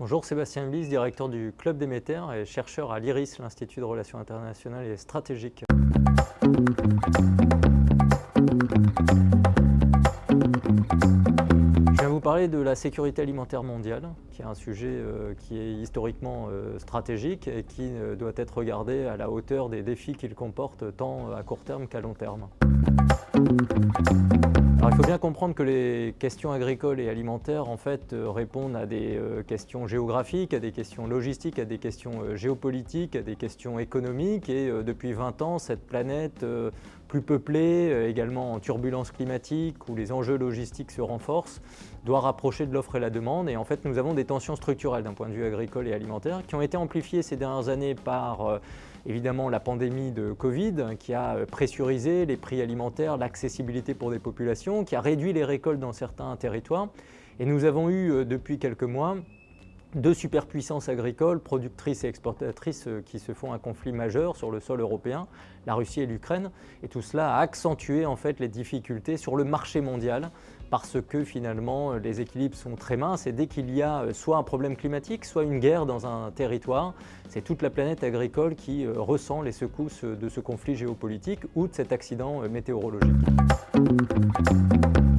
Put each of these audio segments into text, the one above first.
Bonjour, Sébastien Bliss, directeur du Club Déméter et chercheur à l'IRIS, l'Institut de Relations Internationales et Stratégiques. Je viens vous parler de la sécurité alimentaire mondiale, qui est un sujet euh, qui est historiquement euh, stratégique et qui euh, doit être regardé à la hauteur des défis qu'il comporte tant à court terme qu'à long terme. Alors, il faut bien comprendre que les questions agricoles et alimentaires en fait, euh, répondent à des euh, questions géographiques, à des questions logistiques, à des questions euh, géopolitiques, à des questions économiques. Et depuis 20 ans, cette planète plus peuplée, également en turbulence climatique où les enjeux logistiques se renforcent, doit rapprocher de l'offre et la demande. Et en fait nous avons des tensions structurelles d'un point de vue agricole et alimentaire qui ont été amplifiées ces dernières années par évidemment la pandémie de Covid qui a euh, pressurisé les prix alimentaires, l'accessibilité pour des populations, qui a réduit les récoltes dans certains territoires. Et nous avons eu euh, depuis quelques mois deux superpuissances agricoles, productrices et exportatrices euh, qui se font un conflit majeur sur le sol européen, la Russie et l'Ukraine. Et tout cela a accentué en fait les difficultés sur le marché mondial parce que finalement les équilibres sont très minces et dès qu'il y a euh, soit un problème climatique, soit une guerre dans un territoire, c'est toute la planète agricole qui euh, ressent les secousses de ce conflit géopolitique ou de cet accident météorologique.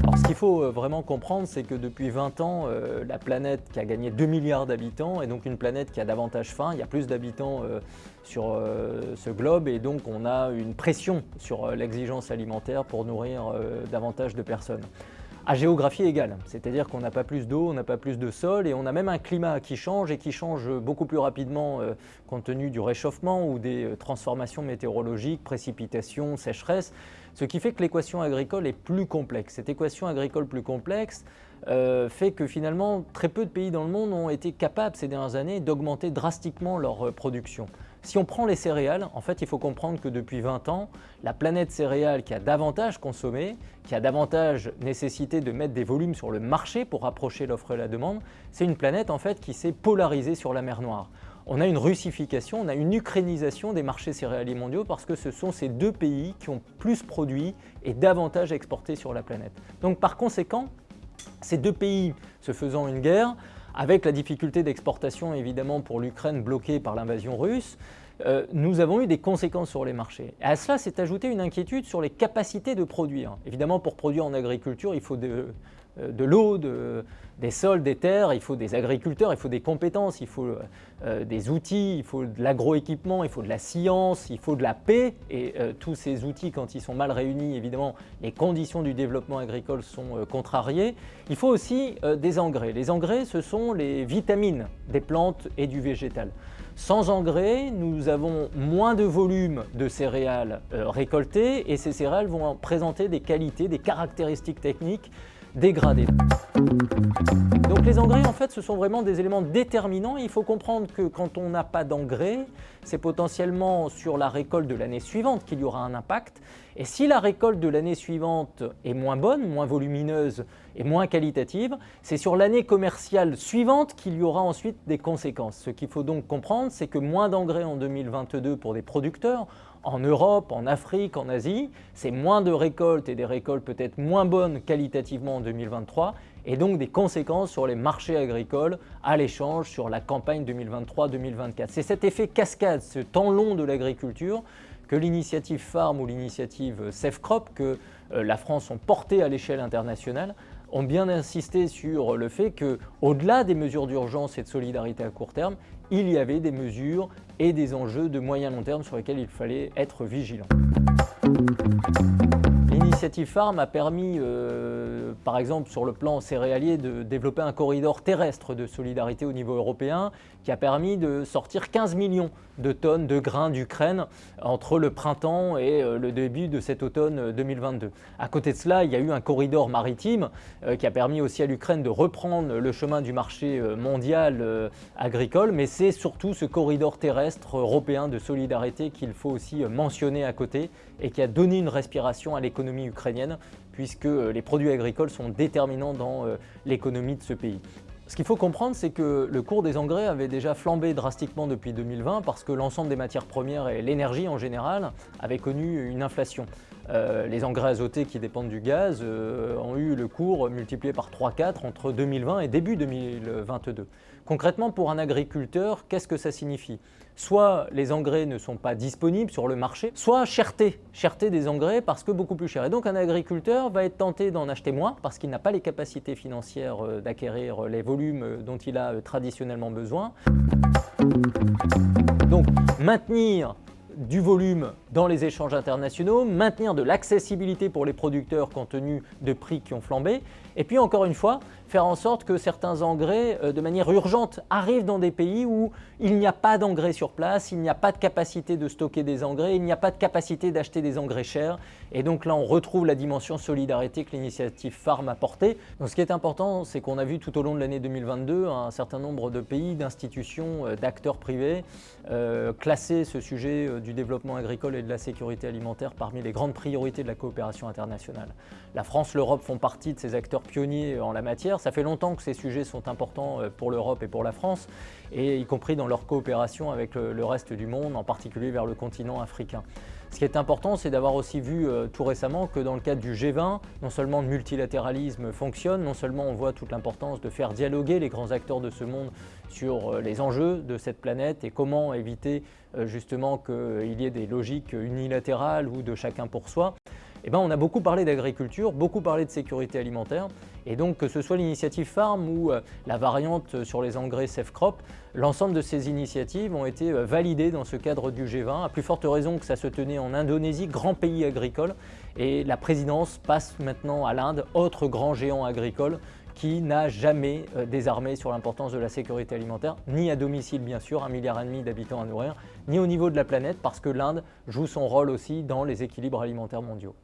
Alors, ce qu'il faut euh, vraiment comprendre, c'est que depuis 20 ans, euh, la planète qui a gagné 2 milliards d'habitants est donc une planète qui a davantage faim. Il y a plus d'habitants euh, sur ce globe et donc on a une pression sur l'exigence alimentaire pour nourrir davantage de personnes à géographie égale, c'est-à-dire qu'on n'a pas plus d'eau, on n'a pas plus de sol et on a même un climat qui change et qui change beaucoup plus rapidement compte tenu du réchauffement ou des transformations météorologiques, précipitations, sécheresses. Ce qui fait que l'équation agricole est plus complexe. Cette équation agricole plus complexe euh, fait que finalement très peu de pays dans le monde ont été capables ces dernières années d'augmenter drastiquement leur euh, production. Si on prend les céréales, en fait il faut comprendre que depuis 20 ans, la planète céréale qui a davantage consommé, qui a davantage nécessité de mettre des volumes sur le marché pour rapprocher l'offre et la demande, c'est une planète en fait qui s'est polarisée sur la mer Noire on a une russification, on a une ukrainisation des marchés céréaliers mondiaux parce que ce sont ces deux pays qui ont plus produit et davantage exporté sur la planète. Donc par conséquent, ces deux pays se faisant une guerre, avec la difficulté d'exportation évidemment pour l'Ukraine bloquée par l'invasion russe, euh, nous avons eu des conséquences sur les marchés. Et à cela s'est ajoutée une inquiétude sur les capacités de produire. Évidemment, pour produire en agriculture, il faut de, euh, l'eau, des sols, des terres, il faut des agriculteurs, il faut des compétences, il faut euh, des outils, il faut de l'agroéquipement, il faut de la science, il faut de la paix. Et tous ces outils, quand ils sont mal réunis, évidemment, les conditions du développement agricole sont contrariées. Il faut aussi des engrais. Les engrais, ce sont les vitamines des plantes et du végétal. Sans engrais, nous avons moins de volume de céréales récoltées et ces céréales vont présenter des qualités, des caractéristiques techniques dégradé. Donc les engrais, en fait, ce sont vraiment des éléments déterminants. Il faut comprendre que quand on n'a pas d'engrais, c'est potentiellement sur la récolte de l'année suivante qu'il y aura un impact. Et si la récolte de l'année suivante est moins bonne, moins volumineuse et moins qualitative, c'est sur l'année commerciale suivante qu'il y aura ensuite des conséquences. Ce qu'il faut donc comprendre, c'est que moins d'engrais en 2022 pour des producteurs, en Europe, en Afrique, en Asie, c'est moins de récoltes et des récoltes peut-être moins bonnes qualitativement en 2023 et donc des conséquences sur les marchés agricoles à l'échange sur la campagne 2023-2024. C'est cet effet cascade, ce temps long de l'agriculture que l'initiative Farm ou l'initiative Safe Crop que euh, la France ont porté à l'échelle internationale ont bien insisté sur le fait qu'au-delà des mesures d'urgence et de solidarité à court terme, il y avait des mesures et des enjeux de moyen long terme sur lesquels il fallait être vigilant. L'initiative Farm a permis, euh, par exemple sur le plan céréalier, de développer un corridor terrestre de solidarité au niveau européen qui a permis de sortir 15 millions de tonnes de grains d'Ukraine entre le printemps et euh, le début de cet automne 2022. Euh, à côté de cela, il y a eu un corridor maritime qui a permis aussi à l'Ukraine de reprendre le chemin du marché mondial agricole, mais c'est surtout ce corridor terrestre européen de solidarité qu'il faut aussi mentionner à côté et qui a donné une respiration à l'économie puisque euh, les produits agricoles sont déterminants dans euh, l'économie de ce pays. Ce qu'il faut comprendre, c'est que le cours des engrais avait déjà flambé drastiquement depuis 2020 parce que l'ensemble des matières premières et l'énergie en général avaient connu une inflation. Euh, les engrais azotés qui dépendent du gaz ont eu le cours multiplié par 3-4 entre 2020 et début 2022. Concrètement, pour un agriculteur, qu'est-ce que ça signifie? Soit les engrais ne sont pas disponibles sur le marché, soit cherté, cherté des engrais parce que beaucoup plus cher. Et donc un agriculteur va être tenté d'en acheter moins parce qu'il n'a pas les capacités financières euh, d'acquérir les volumes euh, dont il a euh, traditionnellement besoin. Donc maintenir du volume dans les échanges internationaux, maintenir de l'accessibilité pour les producteurs compte tenu de prix qui ont flambé, et puis encore une fois, faire en sorte que certains engrais, euh, de manière urgente, arrivent dans des pays où il n'y a pas d'engrais sur place, il n'y a pas de capacité de stocker des engrais, il n'y a pas de capacité d'acheter des engrais chers, et donc là on retrouve la dimension solidarité que l'initiative Farm a portée. Donc ce qui est important, c'est qu'on a vu tout au long de l'année 2022 un certain nombre de pays, d'institutions, euh, d'acteurs privés euh, classer ce sujet du développement agricole et de la sécurité alimentaire parmi les grandes priorités de la coopération internationale. La France, l'Europe font partie de ces acteurs pionniers en la matière. Ça fait longtemps que ces sujets sont importants euh, pour l'Europe et pour la France, et y compris dans leur coopération avec le reste du monde, en particulier vers le continent africain. Ce qui est important, c'est d'avoir aussi vu euh, tout récemment que dans le cadre du G20, non seulement le multilatéralisme fonctionne, non seulement on voit toute l'importance de faire dialoguer les grands acteurs de ce monde sur euh, les enjeux de cette planète et comment éviter justement qu'il y ait des logiques unilatérales ou de chacun pour soi, eh ben, on a beaucoup parlé d'agriculture, beaucoup parlé de sécurité alimentaire. Et donc que ce soit l'initiative Farm ou euh, la variante sur les engrais Safe Crop, l'ensemble de ces initiatives ont été euh, validées dans ce cadre du G20, à plus forte raison que ça se tenait en Indonésie, grand pays agricole. Et la présidence passe maintenant à l'Inde, autre grand géant agricole qui n'a jamais euh, désarmé sur l'importance de la sécurité alimentaire, ni à domicile bien sûr, un milliard et demi d'habitants à nourrir, ni au niveau de la planète parce que l'Inde joue son rôle aussi dans les équilibres alimentaires mondiaux.